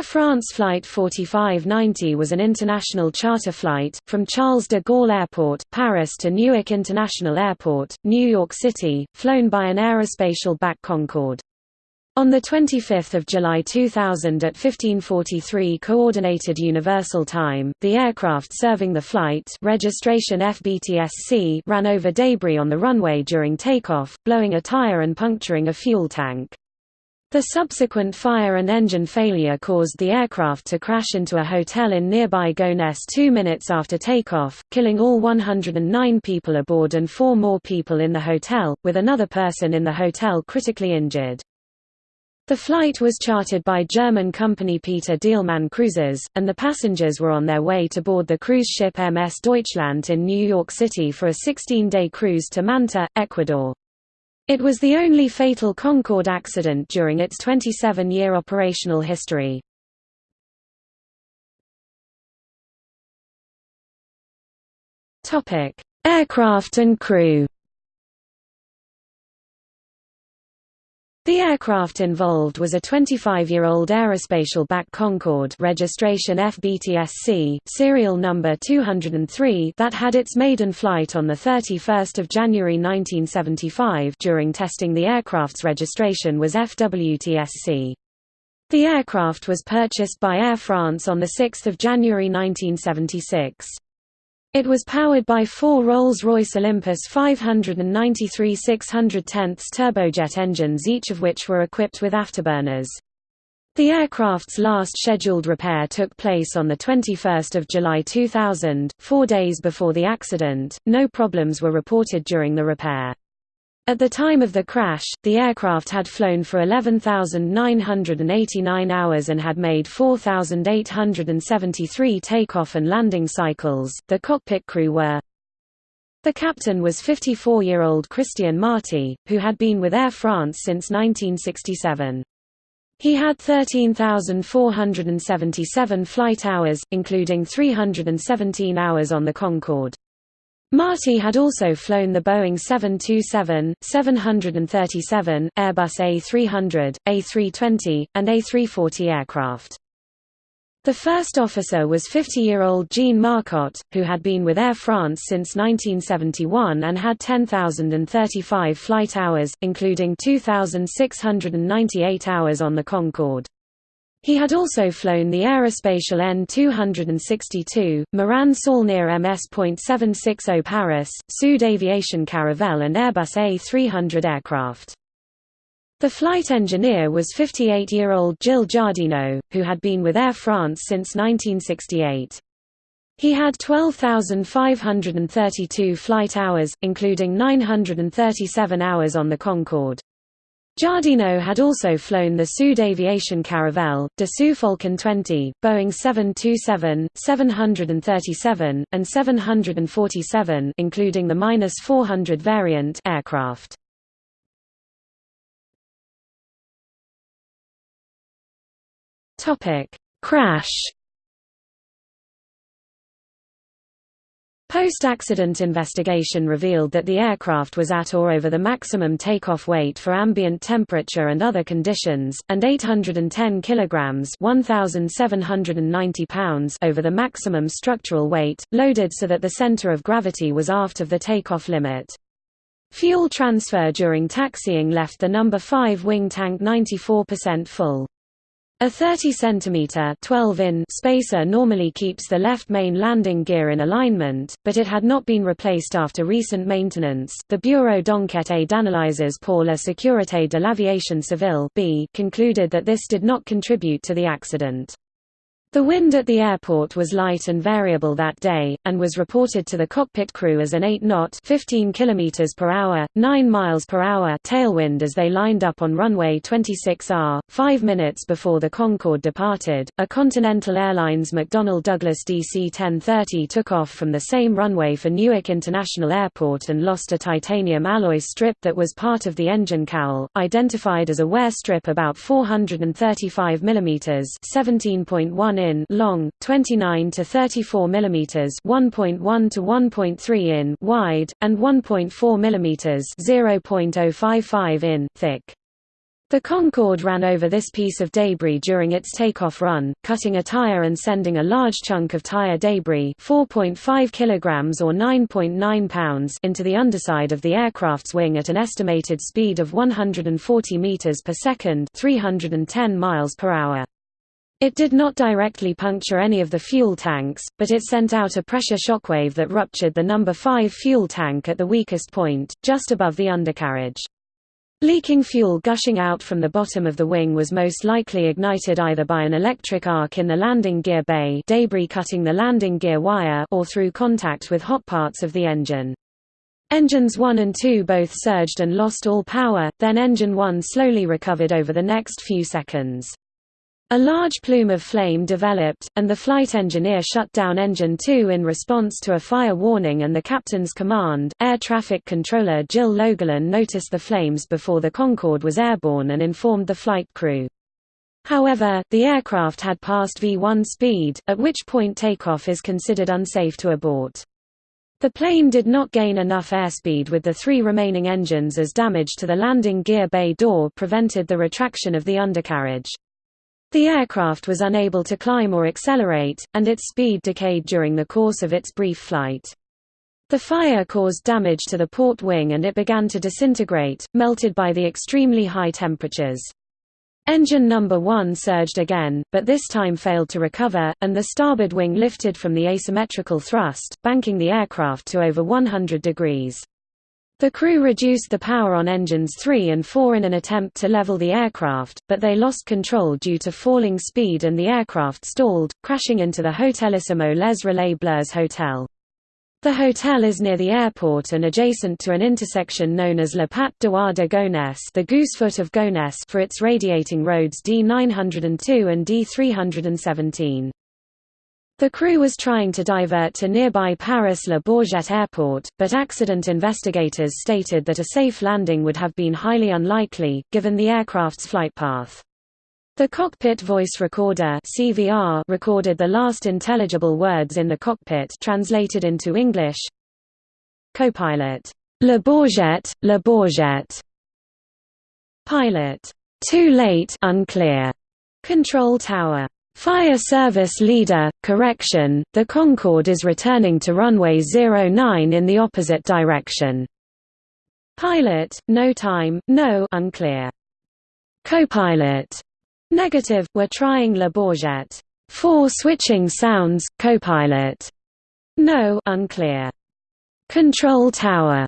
Air France Flight 4590 was an international charter flight, from Charles de Gaulle Airport, Paris to Newark International Airport, New York City, flown by an Aerospatiale-BAC Concorde. On 25 July 2000 at 1543 Coordinated Universal Time, the aircraft serving the flight registration FBTSC ran over debris on the runway during takeoff, blowing a tire and puncturing a fuel tank. The subsequent fire and engine failure caused the aircraft to crash into a hotel in nearby Gonesse two minutes after takeoff, killing all 109 people aboard and four more people in the hotel, with another person in the hotel critically injured. The flight was chartered by German company Peter Deilmann Cruises, and the passengers were on their way to board the cruise ship MS Deutschland in New York City for a 16-day cruise to Manta, Ecuador. It was the only fatal Concorde accident during its 27-year operational history. Aircraft and crew. The aircraft involved was a 25-year-old Aerospatiale-BAC Concorde registration FBTSC, serial number 203 that had its maiden flight on 31 January 1975 during testing the aircraft's registration was FWTSC. The aircraft was purchased by Air France on 6 January 1976. It was powered by four Rolls-Royce Olympus 593 610 turbojet engines each of which were equipped with afterburners. The aircraft's last scheduled repair took place on 21 July 2000, four days before the accident. No problems were reported during the repair. At the time of the crash, the aircraft had flown for 11,989 hours and had made 4,873 takeoff and landing cycles. The cockpit crew were The captain was 54-year-old Christian Marty, who had been with Air France since 1967. He had 13,477 flight hours, including 317 hours on the Concorde. Marty had also flown the Boeing 727, 737, Airbus A300, A320, and A340 aircraft. The first officer was 50-year-old Jean Marcotte, who had been with Air France since 1971 and had 10,035 flight hours, including 2,698 hours on the Concorde. He had also flown the Aerospatiale N262, Morane Saulnier MS.760 Paris, Sud Aviation Caravelle and Airbus A300 aircraft. The flight engineer was 58-year-old Gilles Jardinaud, who had been with Air France since 1968. He had 12,532 flight hours, including 937 hours on the Concorde. Jardinaud had also flown the Sud Aviation Caravelle, Dassault Falcon 20, Boeing 727, 737, and 747 including the -400 variant aircraft. Topic: Crash Post-accident investigation revealed that the aircraft was at or over the maximum takeoff weight for ambient temperature and other conditions, and 810 kilograms (1,790 pounds) over the maximum structural weight, loaded so that the center of gravity was aft of the takeoff limit. Fuel transfer during taxiing left the number 5 wing tank 94% full. A 30 cm 12 in spacer normally keeps the left main landing gear in alignment, but it had not been replaced after recent maintenance. The Bureau d'enquête d'analyses pour la sécurité de l'aviation civile concluded that this did not contribute to the accident. The wind at the airport was light and variable that day, and was reported to the cockpit crew as an 8-knot (15 km per hour, 9 miles per hour) tailwind as they lined up on runway 26R. Five minutes before the Concorde departed, a Continental Airlines McDonnell Douglas DC-10-30 took off from the same runway for Newark International Airport and lost a titanium alloy strip that was part of the engine cowl, identified as a wear strip about 435 mm (17.1 in long, 29 to 34 mm 1.1 to 1.3 in wide, and 1.4 mm 0.055 in thick. The Concorde ran over this piece of debris during its takeoff run, cutting a tire and sending a large chunk of tire debris 4.5 kilograms or 9.9 pounds into the underside of the aircraft's wing at an estimated speed of 140 meters per second 310 miles per hour. It did not directly puncture any of the fuel tanks, but it sent out a pressure shockwave that ruptured the number 5 fuel tank at the weakest point, just above the undercarriage. Leaking fuel gushing out from the bottom of the wing was most likely ignited either by an electric arc in the landing gear bay debris cutting the landing gear wire or through contact with hot parts of the engine. Engines 1 and 2 both surged and lost all power, then engine 1 slowly recovered over the next few seconds. A large plume of flame developed, and the flight engineer shut down engine 2 in response to a fire warning and the captain's command. Air traffic controller Gilles Logelin noticed the flames before the Concorde was airborne and informed the flight crew. However, the aircraft had passed V1 speed, at which point takeoff is considered unsafe to abort. The plane did not gain enough airspeed with the three remaining engines as damage to the landing gear bay door prevented the retraction of the undercarriage. The aircraft was unable to climb or accelerate, and its speed decayed during the course of its brief flight. The fire caused damage to the port wing and it began to disintegrate, melted by the extremely high temperatures. Engine number 1 surged again, but this time failed to recover, and the starboard wing lifted from the asymmetrical thrust, banking the aircraft to over 100 degrees. The crew reduced the power on engines 3 and 4 in an attempt to level the aircraft, but they lost control due to falling speed and the aircraft stalled, crashing into the Hotelissimo Les Relais Bleus Hotel. The hotel is near the airport and adjacent to an intersection known as Le Patte d'Oie de Gonesse the Goosefoot of Gonesse for its radiating roads D902 and D317. The crew was trying to divert to nearby Paris-Le Bourget airport, but accident investigators stated that a safe landing would have been highly unlikely, given the aircraft's flight path. The cockpit voice recorder CVR recorded the last intelligible words in the cockpit translated into English. Copilot, Le Bourget, Le Bourget. Pilot, too late, unclear. Control tower, Fire Service Leader, correction, the Concorde is returning to runway 09 in the opposite direction. Pilot, no time, no unclear. Copilot, negative, we're trying Le Bourget. Four switching sounds, copilot. No unclear. Control tower,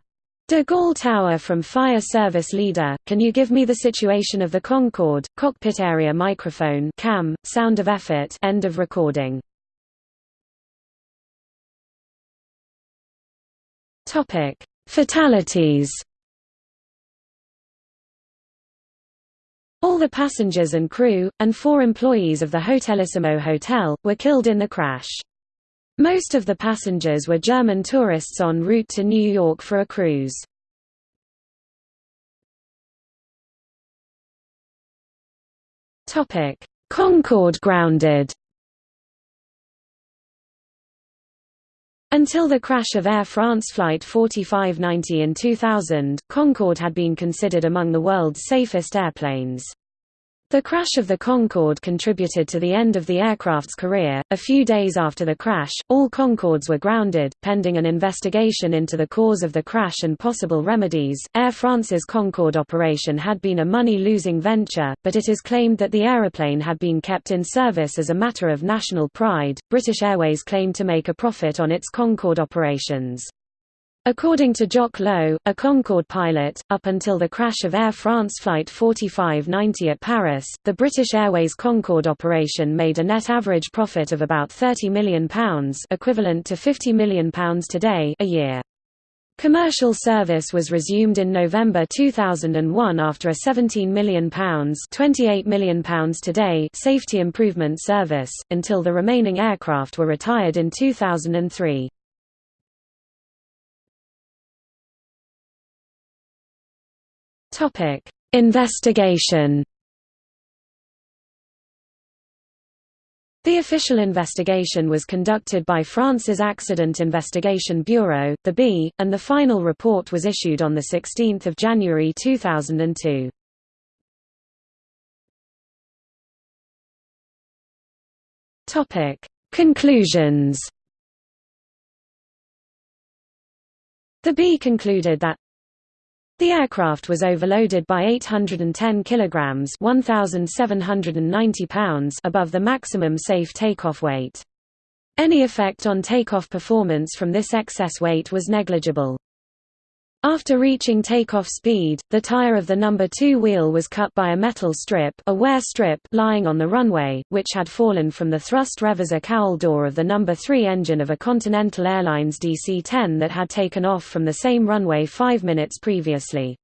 De Gaulle Tower from Fire Service Leader, can you give me the situation of the Concorde, cockpit area microphone cam, sound of effort end of recording. Fatalities All the passengers and crew, and four employees of the Hotelissimo Hotel, were killed in the crash. Most of the passengers were German tourists en route to New York for a cruise. Concorde grounded Until the crash of Air France Flight 4590 in 2000, Concorde had been considered among the world's safest airplanes. The crash of the Concorde contributed to the end of the aircraft's career. A few days after the crash, all Concordes were grounded, pending an investigation into the cause of the crash and possible remedies. Air France's Concorde operation had been a money losing venture, but it is claimed that the aeroplane had been kept in service as a matter of national pride. British Airways claimed to make a profit on its Concorde operations. According to Jock Lowe, a Concorde pilot, up until the crash of Air France Flight 4590 at Paris, the British Airways Concorde operation made a net average profit of about £30 million equivalent to £50 million today a year. Commercial service was resumed in November 2001 after a £17 million £28 million today safety improvement service, until the remaining aircraft were retired in 2003. Topic: Investigation. The official investigation was conducted by France's Accident Investigation Bureau, the B, and the final report was issued on 16 January 2002. Conclusions The B concluded that the aircraft was overloaded by 810 kilograms (1790 pounds) above the maximum safe takeoff weight. Any effect on takeoff performance from this excess weight was negligible. After reaching takeoff speed, the tire of the number 2 wheel was cut by a metal strip, a wear strip lying on the runway, which had fallen from the thrust reverser cowl door of the number 3 engine of a Continental Airlines DC-10 that had taken off from the same runway 5 minutes previously.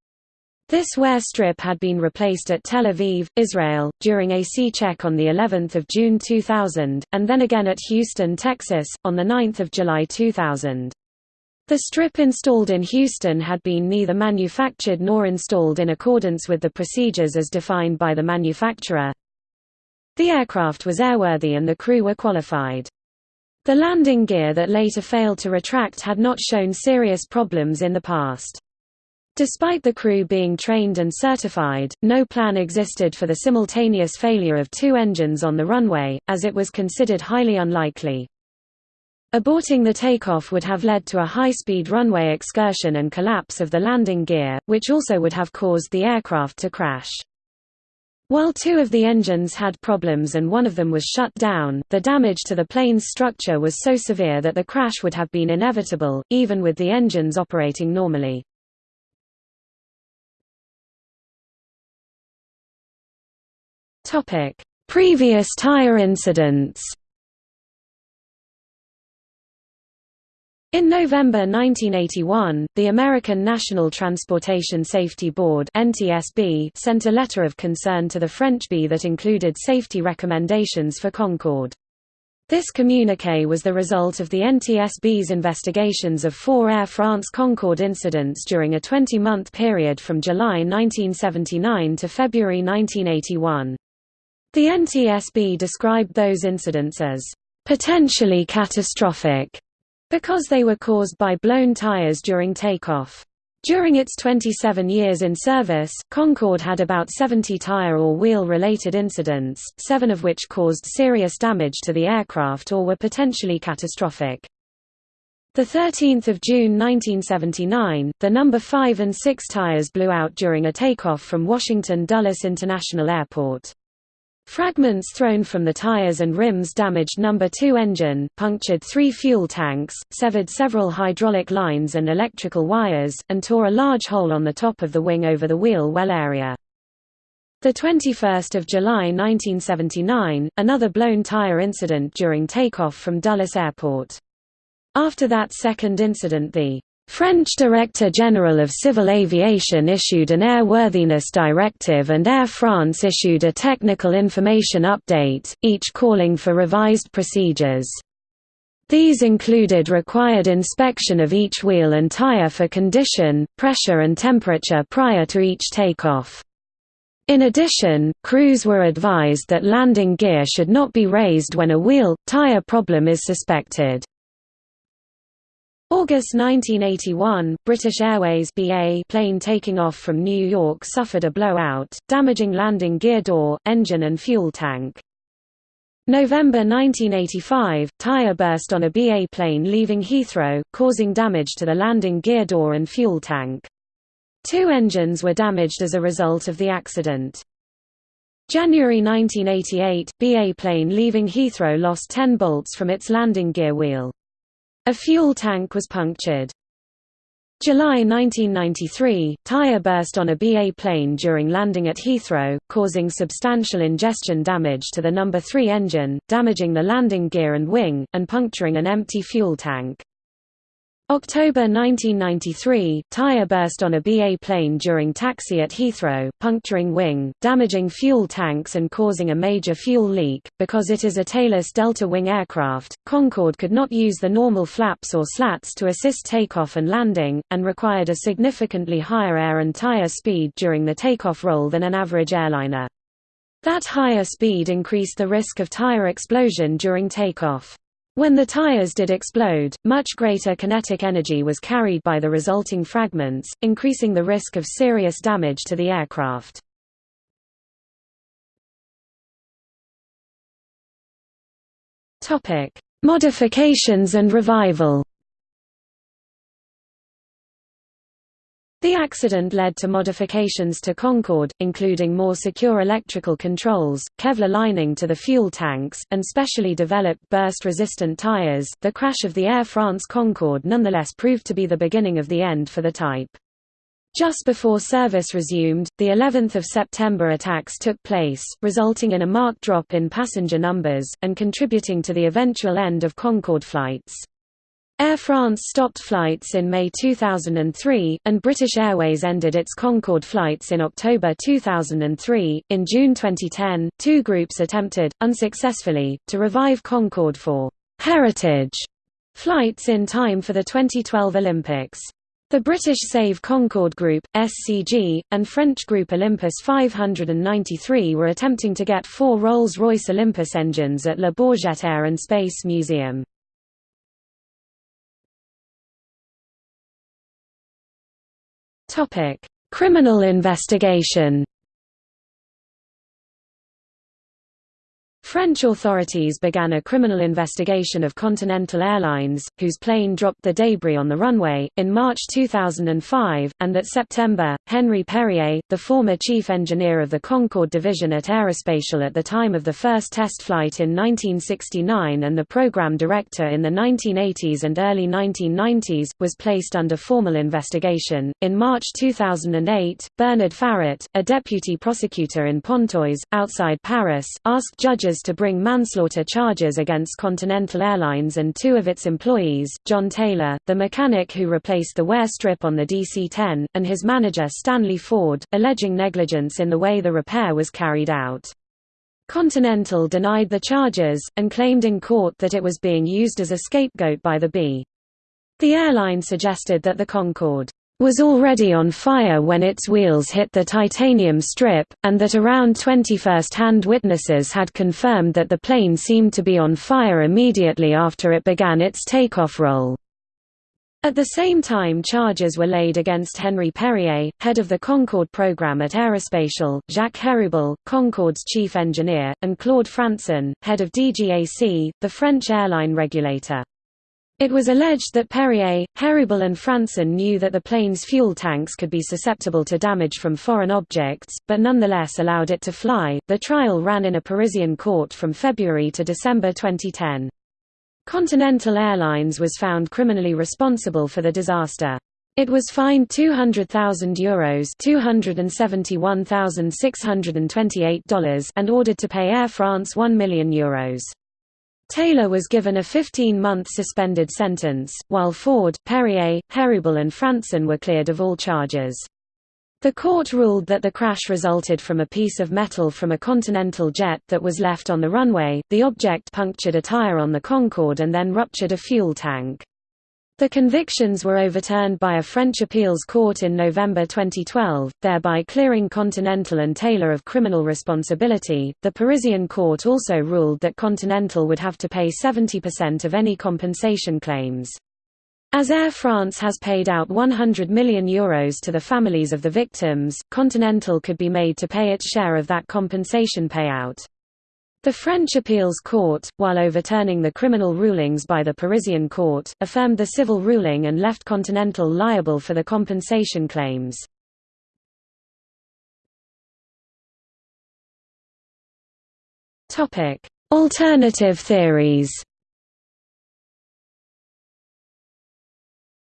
This wear strip had been replaced at Tel Aviv, Israel, during a C-check on the 11th of June 2000, and then again at Houston, Texas, on the 9th of July 2000. The strip installed in Houston had been neither manufactured nor installed in accordance with the procedures as defined by the manufacturer. The aircraft was airworthy and the crew were qualified. The landing gear that later failed to retract had not shown serious problems in the past. Despite the crew being trained and certified, no plan existed for the simultaneous failure of two engines on the runway, as it was considered highly unlikely. Aborting the takeoff would have led to a high-speed runway excursion and collapse of the landing gear, which also would have caused the aircraft to crash. While two of the engines had problems and one of them was shut down, the damage to the plane's structure was so severe that the crash would have been inevitable, even with the engines operating normally. Previous tire incidents In November 1981, the American National Transportation Safety Board (NTSB) sent a letter of concern to the French B that included safety recommendations for Concorde. This communiqué was the result of the NTSB's investigations of four Air France Concorde incidents during a 20-month period from July 1979 to February 1981. The NTSB described those incidents as potentially catastrophic because they were caused by blown tires during takeoff. During its 27 years in service, Concorde had about 70 tire or wheel-related incidents, seven of which caused serious damage to the aircraft or were potentially catastrophic. 13 June 1979, the number 5 and 6 tires blew out during a takeoff from Washington Dulles International Airport. Fragments thrown from the tires and rims damaged number 2 engine, punctured three fuel tanks, severed several hydraulic lines and electrical wires, and tore a large hole on the top of the wing over the wheel well area. 21 July 1979, another blown tire incident during takeoff from Dulles Airport. After that second incident the French Director General of Civil Aviation issued an airworthiness directive and Air France issued a technical information update, each calling for revised procedures. These included required inspection of each wheel and tire for condition, pressure and temperature prior to each takeoff. In addition, crews were advised that landing gear should not be raised when a wheel, tire problem is suspected. August 1981, British Airways BA plane taking off from New York suffered a blowout, damaging landing gear door, engine and fuel tank. November 1985, tire burst on a BA plane leaving Heathrow, causing damage to the landing gear door and fuel tank. Two engines were damaged as a result of the accident. January 1988, BA plane leaving Heathrow lost 10 bolts from its landing gear wheel. A fuel tank was punctured. July 1993, tire burst on a BA plane during landing at Heathrow, causing substantial ingestion damage to the number 3 engine, damaging the landing gear and wing, and puncturing an empty fuel tank. October 1993, tire burst on a BA plane during taxi at Heathrow, puncturing wing, damaging fuel tanks and causing a major fuel leak. Because it is a tailless delta wing aircraft, Concorde could not use the normal flaps or slats to assist takeoff and landing, and required a significantly higher air and tire speed during the takeoff roll than an average airliner. That higher speed increased the risk of tire explosion during takeoff. When the tires did explode, much greater kinetic energy was carried by the resulting fragments, increasing the risk of serious damage to the aircraft. Modifications and revival. The accident led to modifications to Concorde, including more secure electrical controls, Kevlar lining to the fuel tanks, and specially developed burst-resistant tires. The crash of the Air France Concorde nonetheless proved to be the beginning of the end for the type. Just before service resumed, the 11th of September attacks took place, resulting in a marked drop in passenger numbers, and contributing to the eventual end of Concorde flights. Air France stopped flights in May 2003, and British Airways ended its Concorde flights in October 2003. In June 2010, two groups attempted, unsuccessfully, to revive Concorde for heritage flights in time for the 2012 Olympics. The British Save Concorde Group, SCG, and French group Olympus 593 were attempting to get four Rolls-Royce Olympus engines at Le Bourget Air and Space Museum. Topic: Criminal investigation. French authorities began a criminal investigation of Continental Airlines, whose plane dropped the debris on the runway, in March 2005, and that September, Henri Perrier, the former chief engineer of the Concorde division at Aerospatiale at the time of the first test flight in 1969 and the program director in the 1980s and early 1990s, was placed under formal investigation. In March 2008, Bernard Farret, a deputy prosecutor in Pontoise, outside Paris, asked judges to bring manslaughter charges against Continental Airlines and two of its employees, John Taylor, the mechanic who replaced the wear strip on the DC-10, and his manager Stanley Ford, alleging negligence in the way the repair was carried out. Continental denied the charges, and claimed in court that it was being used as a scapegoat by the B. The airline suggested that the Concorde was already on fire when its wheels hit the titanium strip, and that around 20 first-hand witnesses had confirmed that the plane seemed to be on fire immediately after it began its takeoff roll. At the same time charges were laid against Henri Perrier, head of the Concorde program at Aerospatiale, Jacques Héribault, Concorde's chief engineer, and Claude Frantzen, head of DGAC, the French airline regulator. It was alleged that Perrier, Héribault and Frantzen knew that the plane's fuel tanks could be susceptible to damage from foreign objects, but nonetheless allowed it to fly. The trial ran in a Parisian court from February to December 2010. Continental Airlines was found criminally responsible for the disaster. It was fined €200,000 Euros $271,628 and ordered to pay Air France €1 million. Euros. Taylor was given a 15-month suspended sentence, while Ford, Perrier, Héribault and Frantzen were cleared of all charges. The court ruled that the crash resulted from a piece of metal from a Continental jet that was left on the runway, the object punctured a tire on the Concorde and then ruptured a fuel tank. The convictions were overturned by a French appeals court in November 2012, thereby clearing Continental and Taylor of criminal responsibility. The Parisian court also ruled that Continental would have to pay 70% of any compensation claims. As Air France has paid out €100 million Euros to the families of the victims, Continental could be made to pay its share of that compensation payout. The French appeals court, while overturning the criminal rulings by the Parisian court, affirmed the civil ruling and left Continental liable for the compensation claims. Alternative theories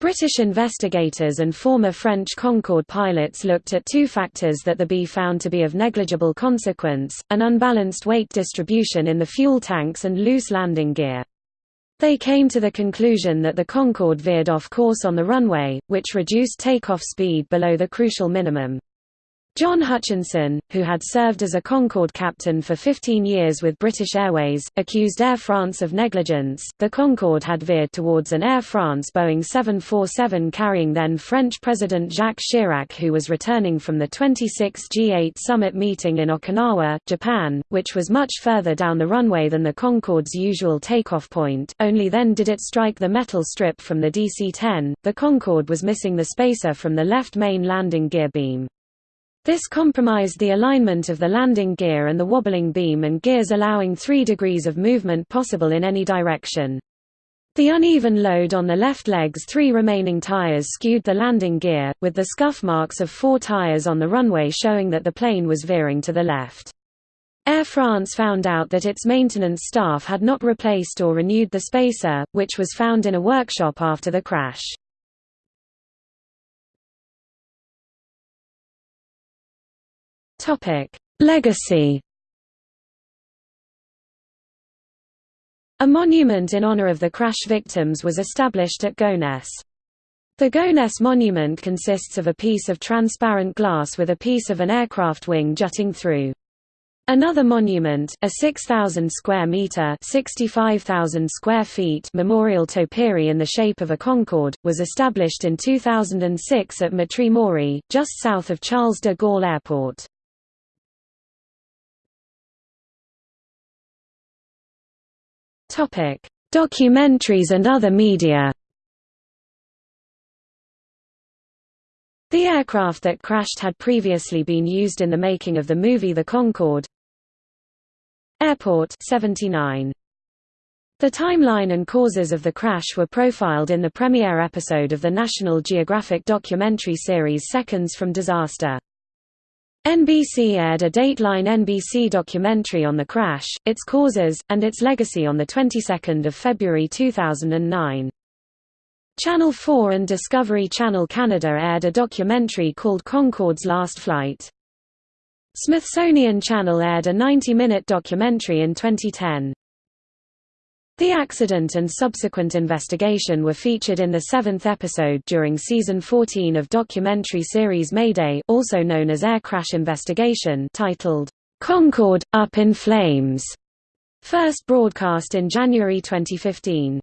British investigators and former French Concorde pilots looked at two factors that the B found to be of negligible consequence, an unbalanced weight distribution in the fuel tanks and loose landing gear. They came to the conclusion that the Concorde veered off course on the runway, which reduced takeoff speed below the crucial minimum. John Hutchinson, who had served as a Concorde captain for 15 years with British Airways, accused Air France of negligence. The Concorde had veered towards an Air France Boeing 747 carrying then French President Jacques Chirac, who was returning from the 26 G8 summit meeting in Okinawa, Japan, which was much further down the runway than the Concorde's usual takeoff point. Only then did it strike the metal strip from the DC 10. The Concorde was missing the spacer from the left main landing gear beam. This compromised the alignment of the landing gear and the wobbling beam and gears allowing three degrees of movement possible in any direction. The uneven load on the left leg's three remaining tires skewed the landing gear, with the scuff marks of four tires on the runway showing that the plane was veering to the left. Air France found out that its maintenance staff had not replaced or renewed the spacer, which was found in a workshop after the crash. Legacy A monument in honor of the crash victims was established at Gonesse. The Gonesse monument consists of a piece of transparent glass with a piece of an aircraft wing jutting through. Another monument, a 6,000 square meter (65,000 square feet) memorial topiary in the shape of a Concorde, was established in 2006 at Mitry just south of Charles de Gaulle Airport. Topic: Documentaries and other media. The aircraft that crashed had previously been used in the making of the movie The Concorde. Airport 79. The timeline and causes of the crash were profiled in the premiere episode of the National Geographic documentary series Seconds from Disaster. NBC aired a Dateline NBC documentary on the crash, its causes, and its legacy on the 22nd of February 2009. Channel 4 and Discovery Channel Canada aired a documentary called Concorde's Last Flight. Smithsonian Channel aired a 90-minute documentary in 2010. The accident and subsequent investigation were featured in the seventh episode during season 14 of documentary series Mayday also known as Air Crash Investigation titled, "'Concorde – Up in Flames", first broadcast in January 2015.